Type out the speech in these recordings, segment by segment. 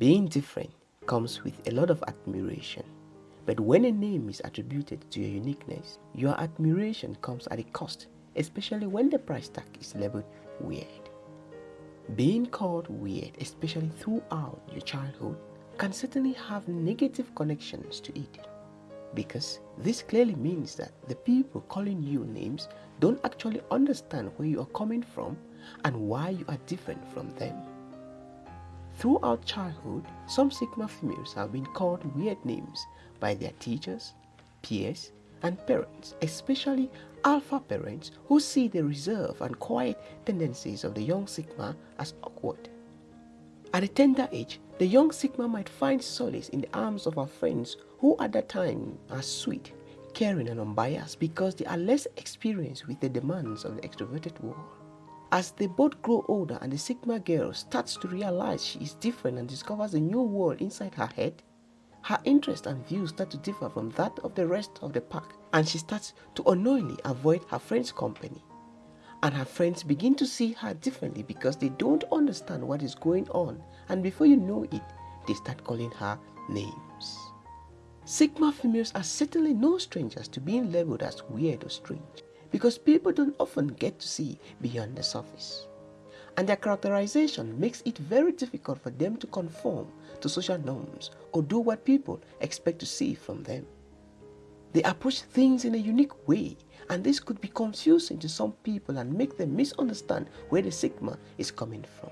Being different comes with a lot of admiration. But when a name is attributed to your uniqueness, your admiration comes at a cost, especially when the price tag is labeled weird. Being called weird, especially throughout your childhood, can certainly have negative connections to it. Because this clearly means that the people calling you names don't actually understand where you are coming from and why you are different from them. Throughout childhood, some Sigma females have been called weird names by their teachers, peers, and parents, especially alpha parents who see the reserve and quiet tendencies of the young Sigma as awkward. At a tender age, the young Sigma might find solace in the arms of her friends who at that time are sweet, caring and unbiased because they are less experienced with the demands of the extroverted world. As they both grow older and the Sigma girl starts to realize she is different and discovers a new world inside her head, her interests and views start to differ from that of the rest of the pack and she starts to unknowingly avoid her friends' company. And her friends begin to see her differently because they don't understand what is going on and before you know it, they start calling her names. Sigma females are certainly no strangers to being labeled as weird or strange because people don't often get to see beyond the surface. And their characterization makes it very difficult for them to conform to social norms or do what people expect to see from them. They approach things in a unique way and this could be confusing to some people and make them misunderstand where the Sigma is coming from.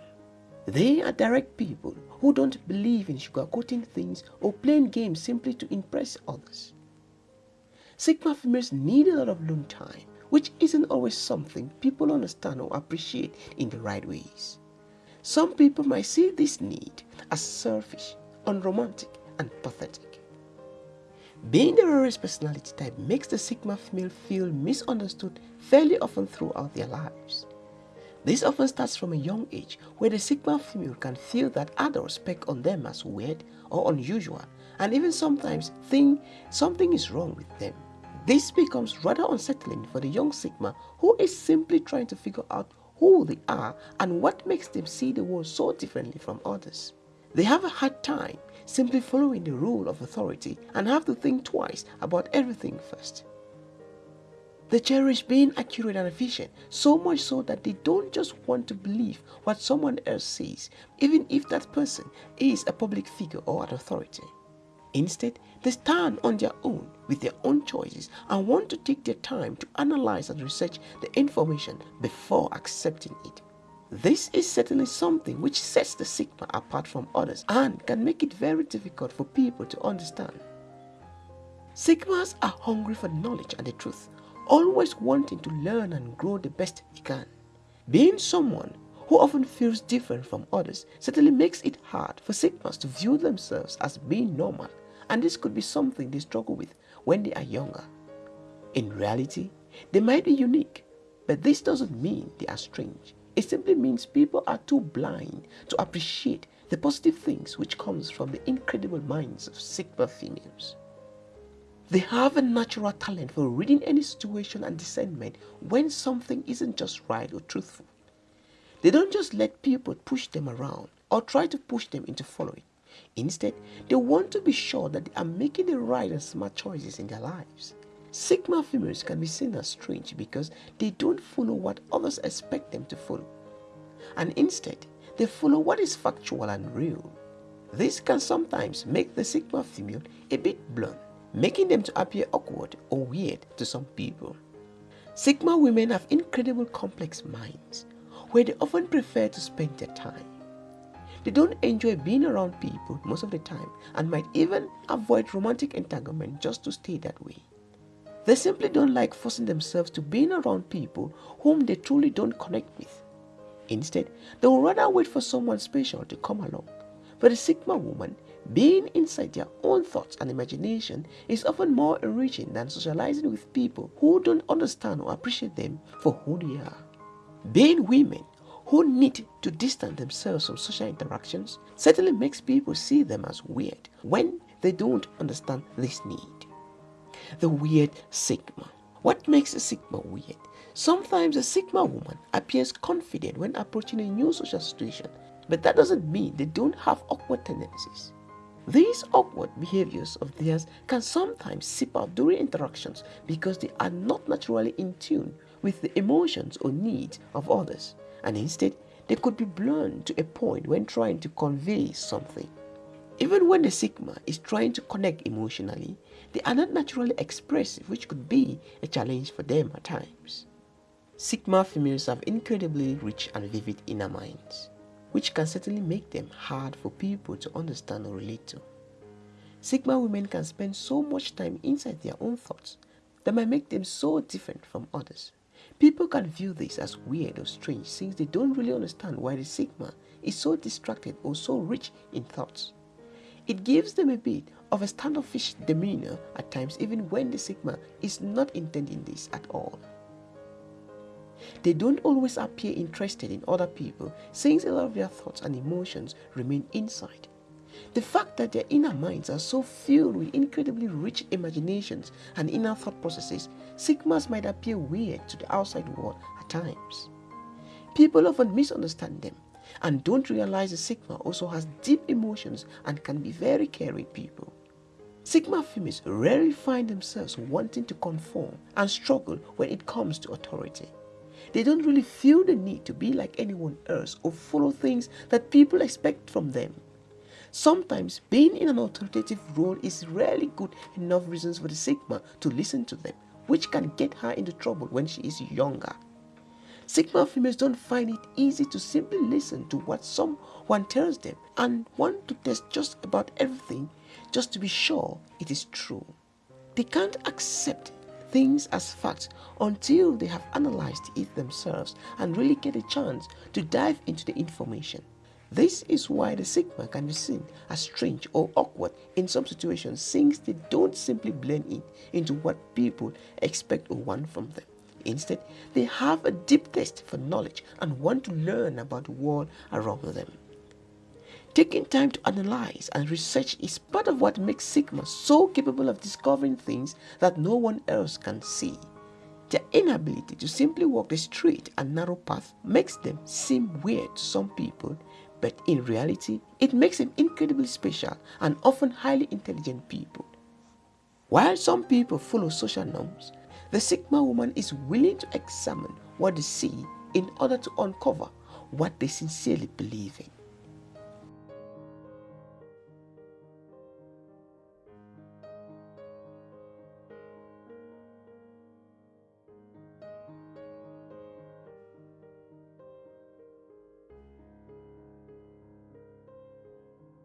They are direct people who don't believe in sugarcoating things or playing games simply to impress others. Sigma females need a lot of alone time which isn't always something people understand or appreciate in the right ways. Some people might see this need as selfish, unromantic, and pathetic. Being the rarest personality type makes the Sigma female feel misunderstood fairly often throughout their lives. This often starts from a young age where the Sigma female can feel that adults peck on them as weird or unusual and even sometimes think something is wrong with them. This becomes rather unsettling for the young Sigma who is simply trying to figure out who they are and what makes them see the world so differently from others. They have a hard time simply following the rule of authority and have to think twice about everything first. They cherish being accurate and efficient, so much so that they don't just want to believe what someone else says, even if that person is a public figure or an authority. Instead, they stand on their own with their own choices and want to take their time to analyze and research the information before accepting it. This is certainly something which sets the Sigma apart from others and can make it very difficult for people to understand. Sigmas are hungry for knowledge and the truth, always wanting to learn and grow the best they can. Being someone who often feels different from others certainly makes it hard for Sigmas to view themselves as being normal and this could be something they struggle with when they are younger. In reality, they might be unique, but this doesn't mean they are strange. It simply means people are too blind to appreciate the positive things which comes from the incredible minds of Sigma females. They have a natural talent for reading any situation and discernment when something isn't just right or truthful. They don't just let people push them around or try to push them into following. Instead, they want to be sure that they are making the right and smart choices in their lives. Sigma females can be seen as strange because they don't follow what others expect them to follow. And instead, they follow what is factual and real. This can sometimes make the Sigma female a bit blunt, making them to appear awkward or weird to some people. Sigma women have incredible complex minds where they often prefer to spend their time. They don't enjoy being around people most of the time and might even avoid romantic entanglement just to stay that way. They simply don't like forcing themselves to being around people whom they truly don't connect with. Instead, they will rather wait for someone special to come along. For the Sigma woman, being inside their own thoughts and imagination is often more enriching than socializing with people who don't understand or appreciate them for who they are. Being women who need to distance themselves from social interactions certainly makes people see them as weird when they don't understand this need. The weird Sigma. What makes a Sigma weird? Sometimes a Sigma woman appears confident when approaching a new social situation but that doesn't mean they don't have awkward tendencies. These awkward behaviors of theirs can sometimes seep out during interactions because they are not naturally in tune with the emotions or needs of others, and instead they could be blunt to a point when trying to convey something. Even when the Sigma is trying to connect emotionally, they are not naturally expressive, which could be a challenge for them at times. Sigma females have incredibly rich and vivid inner minds which can certainly make them hard for people to understand or relate to. Sigma women can spend so much time inside their own thoughts that might make them so different from others. People can view this as weird or strange since they don't really understand why the Sigma is so distracted or so rich in thoughts. It gives them a bit of a standoffish demeanor at times even when the Sigma is not intending this at all. They don't always appear interested in other people since a lot of their thoughts and emotions remain inside. The fact that their inner minds are so filled with incredibly rich imaginations and inner thought processes, Sigmas might appear weird to the outside world at times. People often misunderstand them and don't realize the Sigma also has deep emotions and can be very caring people. Sigma females rarely find themselves wanting to conform and struggle when it comes to authority. They don't really feel the need to be like anyone else or follow things that people expect from them. Sometimes being in an authoritative role is rarely good enough reasons for the Sigma to listen to them, which can get her into trouble when she is younger. Sigma females don't find it easy to simply listen to what someone tells them and want to test just about everything just to be sure it is true. They can't accept things as facts until they have analyzed it themselves and really get a chance to dive into the information. This is why the Sigma can be seen as strange or awkward in some situations since they don't simply blend in into what people expect or want from them. Instead, they have a deep thirst for knowledge and want to learn about the world around them. Taking time to analyze and research is part of what makes Sigma so capable of discovering things that no one else can see. Their inability to simply walk the straight and narrow path makes them seem weird to some people, but in reality, it makes them incredibly special and often highly intelligent people. While some people follow social norms, the Sigma woman is willing to examine what they see in order to uncover what they sincerely believe in.